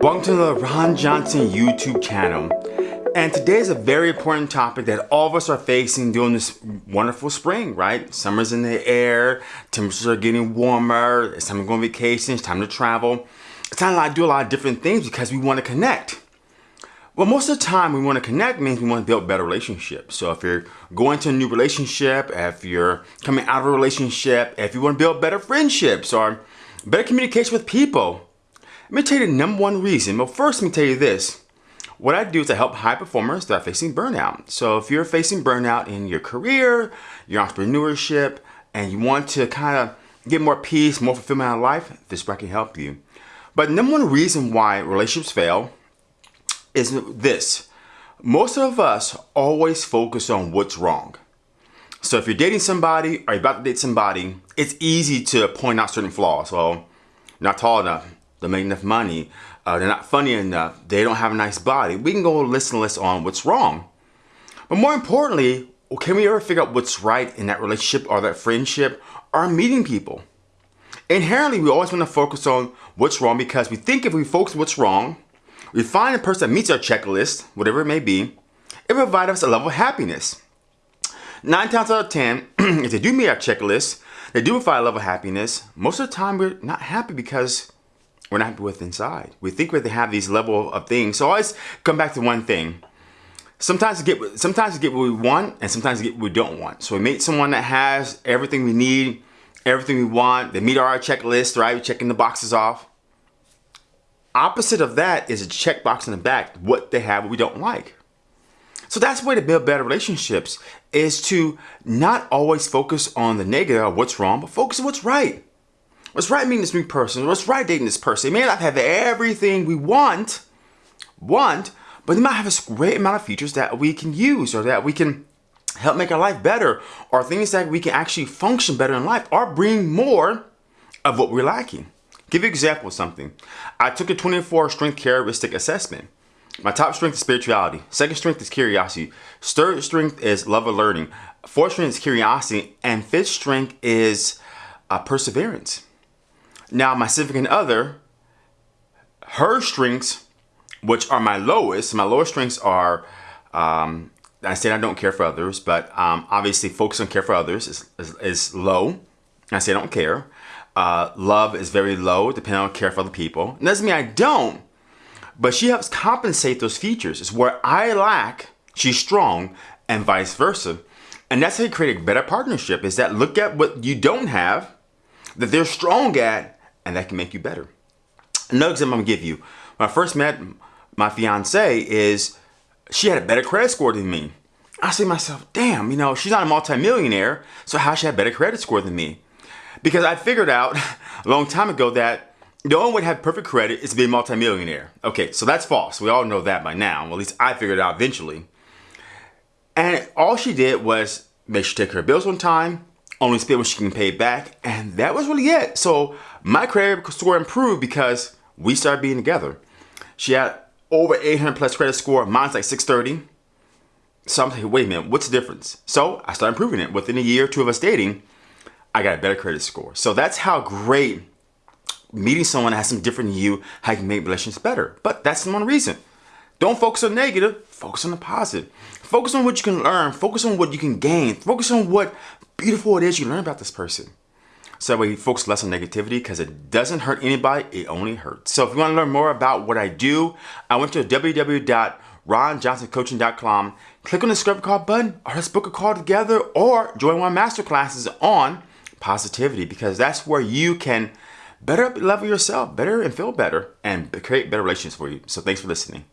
Welcome to the Ron Johnson YouTube channel. And today is a very important topic that all of us are facing during this wonderful spring, right? Summer's in the air, temperatures are getting warmer, it's time to go on vacation, it's time to travel. It's time to do a lot of different things because we want to connect. Well, most of the time we want to connect means we want to build better relationships. So if you're going to a new relationship, if you're coming out of a relationship, if you want to build better friendships or better communication with people, let me tell you the number one reason. Well, first, let me tell you this. What I do is I help high performers that are facing burnout. So if you're facing burnout in your career, your entrepreneurship, and you want to kind of get more peace, more fulfillment out of life, this I can help you. But number one reason why relationships fail is this. Most of us always focus on what's wrong. So if you're dating somebody or you're about to date somebody, it's easy to point out certain flaws. Well, not tall enough, don't make enough money, uh, they're not funny enough, they don't have a nice body. We can go list and list on what's wrong. But more importantly, can we ever figure out what's right in that relationship or that friendship or meeting people? Inherently, we always want to focus on what's wrong because we think if we focus on what's wrong, we find a person that meets our checklist, whatever it may be, it provides us a level of happiness. Nine times out of 10, if they do meet our checklist, they do provide a level of happiness, most of the time we're not happy because we're not happy with inside. We think we have these level of things. So always come back to one thing. Sometimes we get sometimes we get what we want and sometimes we get what we don't want. So we meet someone that has everything we need, everything we want. They meet our checklist, right? We're checking the boxes off. Opposite of that is a checkbox in the back, what they have, what we don't like. So that's the way to build better relationships is to not always focus on the negative of what's wrong, but focus on what's right. What's right meeting this new person? What's right dating this person? They may not have everything we want, want, but they might have a great amount of features that we can use or that we can help make our life better or things that we can actually function better in life or bring more of what we're lacking. Give you an example of something. I took a 24 strength characteristic assessment. My top strength is spirituality. Second strength is curiosity. Third strength is love of learning. Fourth strength is curiosity. And fifth strength is uh, perseverance. Now, my significant other, her strengths, which are my lowest, my lowest strengths are, um, I said I don't care for others, but um, obviously focus on care for others is, is, is low. I say I don't care. Uh, love is very low, depending on care for other people. It doesn't mean I don't, but she helps compensate those features. It's where I lack, she's strong, and vice versa. And that's how you create a better partnership, is that look at what you don't have, that they're strong at, and that can make you better. Another example I'm gonna give you. When I first met my fiance is, she had a better credit score than me. I say to myself, damn, you know, she's not a multimillionaire, so how she have better credit score than me? Because I figured out a long time ago that only way to have perfect credit is to be a multimillionaire. Okay, so that's false. We all know that by now. Well, at least I figured it out eventually. And all she did was make sure to take her bills on time, only spend what she can pay back, and that was really it. So my credit score improved because we started being together. She had over 800 plus credit score. Mine's like 630. So I'm like, wait a minute, what's the difference? So I started improving it. Within a year or two of us dating, I got a better credit score. So that's how great meeting someone that has some different you, how you can make relationships better. But that's the one reason. Don't focus on negative, focus on the positive. Focus on what you can learn, focus on what you can gain, focus on what beautiful it is you learn about this person. So that way you focus less on negativity because it doesn't hurt anybody, it only hurts. So if you want to learn more about what I do, I went to www.ronjohnsoncoaching.com, click on the Discover Call button, or let's book a call together, or join one of master classes on positivity because that's where you can better level yourself, better and feel better, and create better relationships for you. So thanks for listening.